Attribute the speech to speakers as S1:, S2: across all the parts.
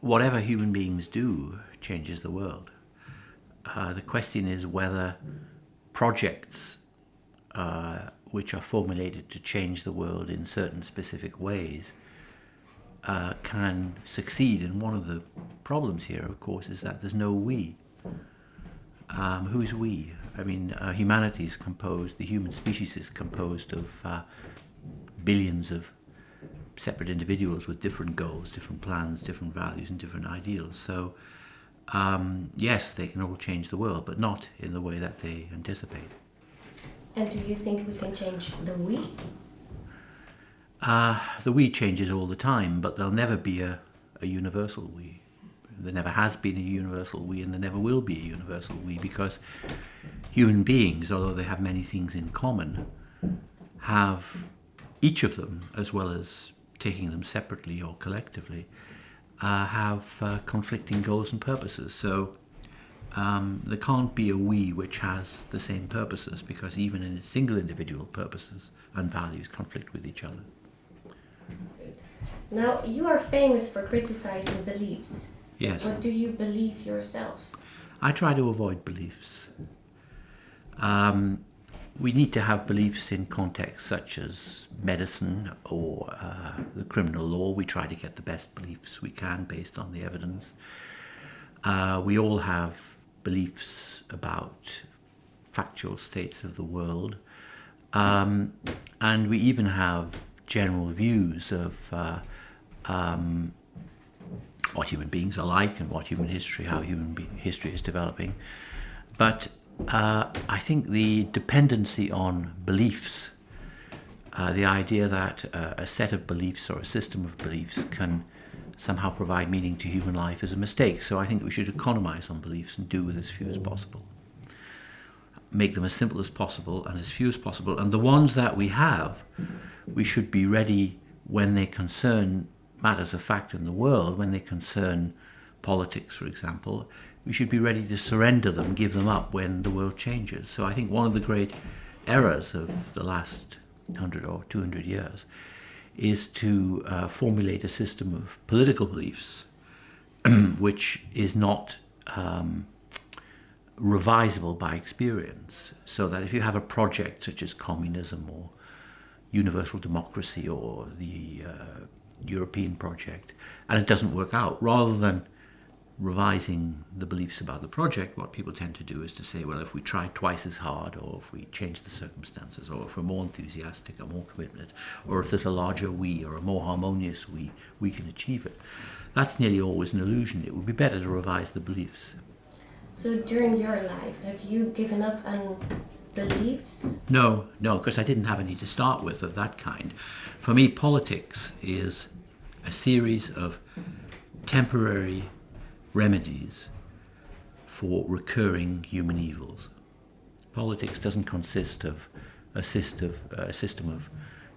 S1: whatever human beings do changes the world. Uh, the question is whether projects uh, which are formulated to change the world in certain specific ways uh, can succeed. And one of the problems here, of course, is that there's no we. Um, who's we? I mean, uh, humanity is composed, the human species is composed of uh, billions of separate individuals with different goals, different plans, different values, and different ideals. So, um, yes, they can all change the world, but not in the way that they anticipate.
S2: And do you think we can change the we?
S1: Uh, the we changes all the time, but there'll never be a, a universal we. There never has been a universal we, and there never will be a universal we, because human beings, although they have many things in common, have each of them, as well as taking them separately or collectively, uh, have uh, conflicting goals and purposes. So um, there can't be a we which has the same purposes because even in single individual purposes and values conflict with each other.
S2: Now, you are famous for criticizing beliefs.
S1: Yes.
S2: What do you believe yourself?
S1: I try to avoid beliefs. Um, we need to have beliefs in contexts such as medicine or uh, the criminal law. We try to get the best beliefs we can based on the evidence. Uh, we all have beliefs about factual states of the world. Um, and we even have general views of uh, um, what human beings are like and what human history, how human history is developing. But uh, I think the dependency on beliefs, uh, the idea that uh, a set of beliefs or a system of beliefs can somehow provide meaning to human life is a mistake. So I think we should economize on beliefs and do with as few as possible. Make them as simple as possible and as few as possible. And the ones that we have, we should be ready when they concern matters of fact in the world, when they concern politics, for example, we should be ready to surrender them, give them up when the world changes. So I think one of the great errors of the last 100 or 200 years is to uh, formulate a system of political beliefs which is not um, revisable by experience. So that if you have a project such as communism or universal democracy or the uh, European project and it doesn't work out, rather than revising the beliefs about the project, what people tend to do is to say, well, if we try twice as hard, or if we change the circumstances, or if we're more enthusiastic or more committed, or if there's a larger we or a more harmonious we, we can achieve it. That's nearly always an illusion. It would be better to revise the beliefs.
S2: So during your life, have you given up on beliefs?
S1: No, no, because I didn't have any to start with of that kind. For me, politics is a series of temporary remedies for recurring human evils. Politics doesn't consist of a system, uh, a system of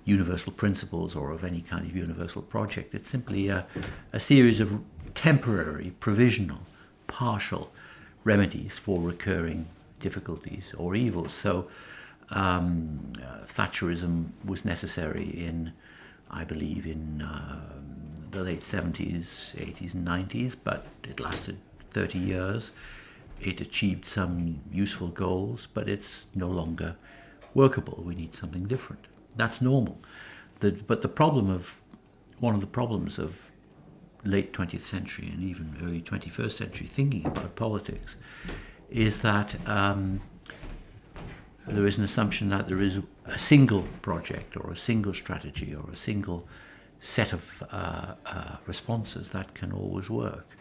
S1: universal principles or of any kind of universal project. It's simply a, a series of temporary, provisional, partial remedies for recurring difficulties or evils. So um, uh, Thatcherism was necessary in, I believe, in uh, the late 70s, 80s, and 90s, but it lasted 30 years. It achieved some useful goals, but it's no longer workable. We need something different. That's normal. The, but the problem of, one of the problems of late 20th century and even early 21st century thinking about politics is that um, there is an assumption that there is a single project or a single strategy or a single set of uh, uh, responses that can always work.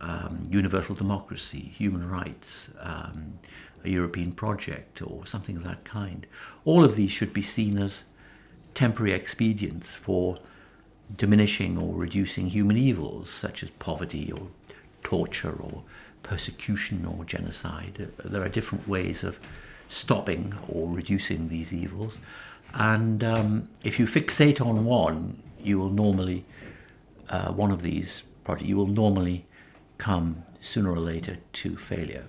S1: Um, universal democracy, human rights, um, a European project or something of that kind. All of these should be seen as temporary expedients for diminishing or reducing human evils such as poverty or torture or persecution or genocide. There are different ways of stopping or reducing these evils. And um, if you fixate on one, you will normally, uh, one of these projects, you will normally come sooner or later to failure.